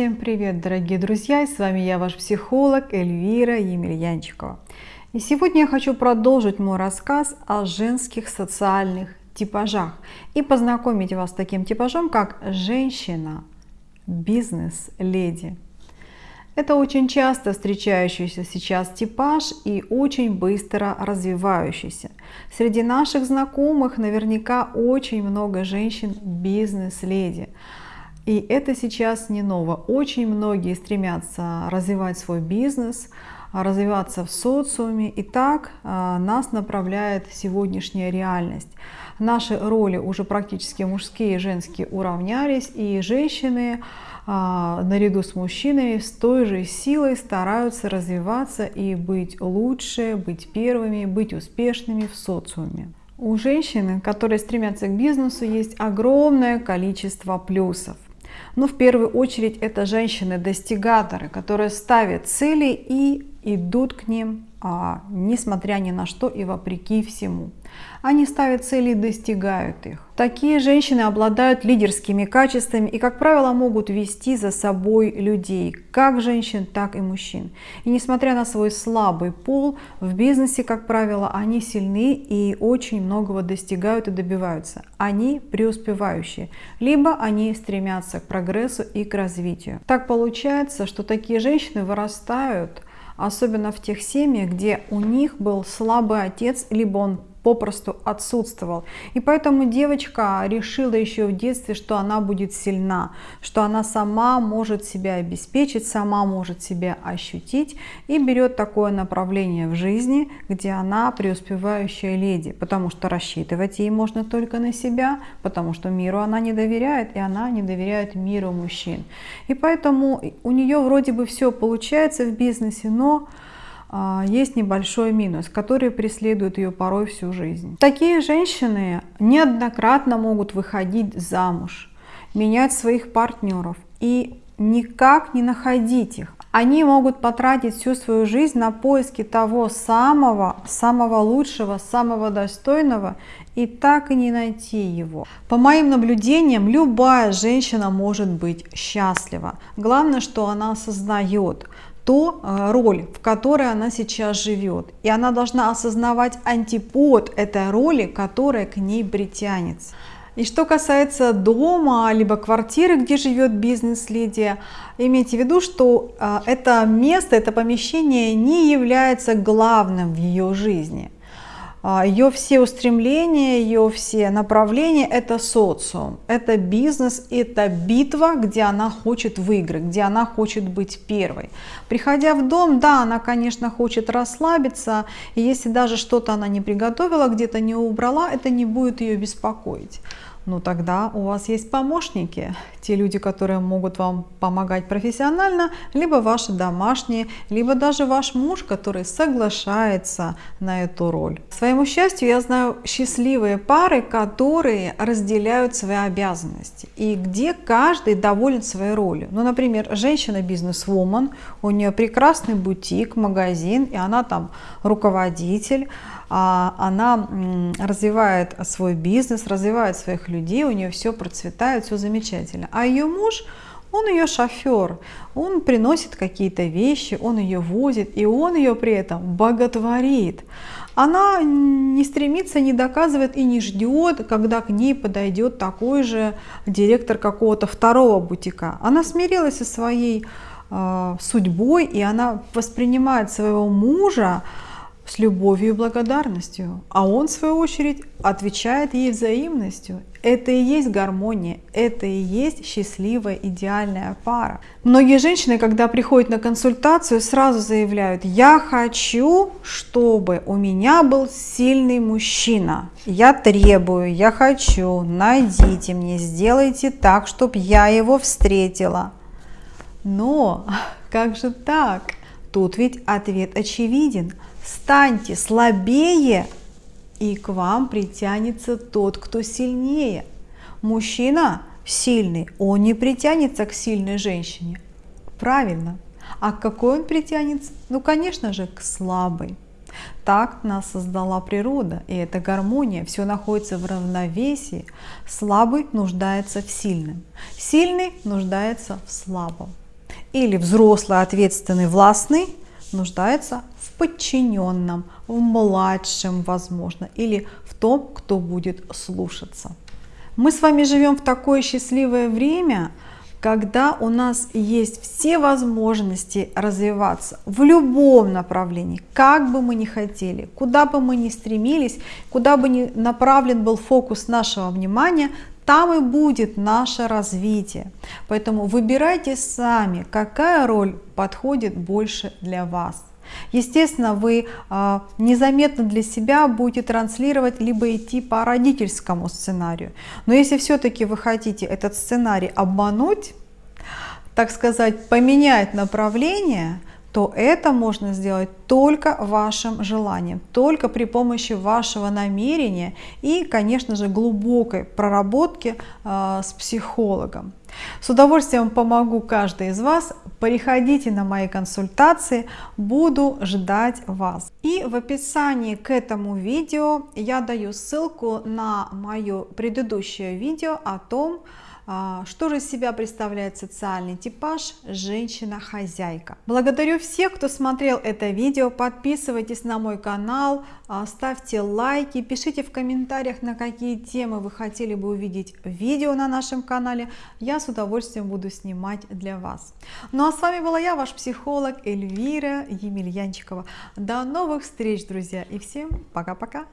Всем привет, дорогие друзья! С вами я, ваш психолог Эльвира Емельянчикова. И сегодня я хочу продолжить мой рассказ о женских социальных типажах и познакомить вас с таким типажом, как женщина, бизнес-леди. Это очень часто встречающийся сейчас типаж и очень быстро развивающийся. Среди наших знакомых наверняка очень много женщин бизнес-леди. И это сейчас не ново. Очень многие стремятся развивать свой бизнес, развиваться в социуме. И так а, нас направляет сегодняшняя реальность. Наши роли уже практически мужские и женские уравнялись, и женщины а, наряду с мужчинами с той же силой стараются развиваться и быть лучше, быть первыми, быть успешными в социуме. У женщины, которые стремятся к бизнесу, есть огромное количество плюсов. Но в первую очередь это женщины-достигаторы, которые ставят цели и идут к ним, несмотря ни на что и вопреки всему. Они ставят цели и достигают их. Такие женщины обладают лидерскими качествами и, как правило, могут вести за собой людей, как женщин, так и мужчин. И несмотря на свой слабый пол, в бизнесе, как правило, они сильны и очень многого достигают и добиваются. Они преуспевающие, либо они стремятся к прогрессу и к развитию. Так получается, что такие женщины вырастают особенно в тех семьях, где у них был слабый отец, либо он попросту отсутствовал. И поэтому девочка решила еще в детстве, что она будет сильна, что она сама может себя обеспечить, сама может себя ощутить и берет такое направление в жизни, где она преуспевающая леди, потому что рассчитывать ей можно только на себя, потому что миру она не доверяет, и она не доверяет миру мужчин. И поэтому у нее вроде бы все получается в бизнесе, но есть небольшой минус, который преследует ее порой всю жизнь. Такие женщины неоднократно могут выходить замуж, менять своих партнеров и никак не находить их. Они могут потратить всю свою жизнь на поиски того самого, самого лучшего, самого достойного и так и не найти его. По моим наблюдениям, любая женщина может быть счастлива. Главное, что она осознает, ту э, роль, в которой она сейчас живет. И она должна осознавать антипод этой роли, которая к ней притянется. И что касается дома, либо квартиры, где живет бизнес-леди, имейте в виду, что э, это место, это помещение не является главным в ее жизни. А, ее все устремления, ее все направления – это социум, это бизнес, это битва, где она хочет выиграть, где она хочет быть первой. Приходя в дом, да, она, конечно, хочет расслабиться, и если даже что-то она не приготовила, где-то не убрала, это не будет ее беспокоить ну тогда у вас есть помощники, те люди, которые могут вам помогать профессионально, либо ваши домашние, либо даже ваш муж, который соглашается на эту роль. К своему счастью, я знаю счастливые пары, которые разделяют свои обязанности и где каждый доволен своей ролью. Ну, например, женщина бизнес-вумен, у нее прекрасный бутик, магазин, и она там руководитель, она развивает свой бизнес, развивает своих людей, у нее все процветает, все замечательно. А ее муж, он ее шофер, он приносит какие-то вещи, он ее возит, и он ее при этом боготворит. Она не стремится, не доказывает и не ждет, когда к ней подойдет такой же директор какого-то второго бутика. Она смирилась со своей э, судьбой, и она воспринимает своего мужа с любовью и благодарностью, а он, в свою очередь, отвечает ей взаимностью. Это и есть гармония, это и есть счастливая, идеальная пара. Многие женщины, когда приходят на консультацию, сразу заявляют, я хочу, чтобы у меня был сильный мужчина. Я требую, я хочу, найдите мне, сделайте так, чтобы я его встретила. Но как же так? Тут ведь ответ очевиден – станьте слабее, и к вам притянется тот, кто сильнее. Мужчина сильный, он не притянется к сильной женщине. Правильно. А к какой он притянется? Ну, конечно же, к слабой. Так нас создала природа, и эта гармония, все находится в равновесии. Слабый нуждается в сильном, сильный нуждается в слабом. Или взрослый, ответственный, властный нуждается в подчиненном, в младшем, возможно, или в том, кто будет слушаться. Мы с вами живем в такое счастливое время, когда у нас есть все возможности развиваться в любом направлении, как бы мы ни хотели, куда бы мы ни стремились, куда бы ни направлен был фокус нашего внимания, там и будет наше развитие. Поэтому выбирайте сами, какая роль подходит больше для вас. Естественно, вы э, незаметно для себя будете транслировать, либо идти по родительскому сценарию. Но если все-таки вы хотите этот сценарий обмануть, так сказать, поменять направление, то это можно сделать только вашим желанием, только при помощи вашего намерения и, конечно же, глубокой проработки э, с психологом. С удовольствием помогу каждой из вас. Приходите на мои консультации, буду ждать вас. И в описании к этому видео я даю ссылку на мое предыдущее видео о том, а, что же из себя представляет социальный типаж женщина-хозяйка? Благодарю всех, кто смотрел это видео. Подписывайтесь на мой канал, а, ставьте лайки, пишите в комментариях, на какие темы вы хотели бы увидеть видео на нашем канале. Я с удовольствием буду снимать для вас. Ну а с вами была я, ваш психолог Эльвира Емельянчикова. До новых встреч, друзья, и всем пока-пока!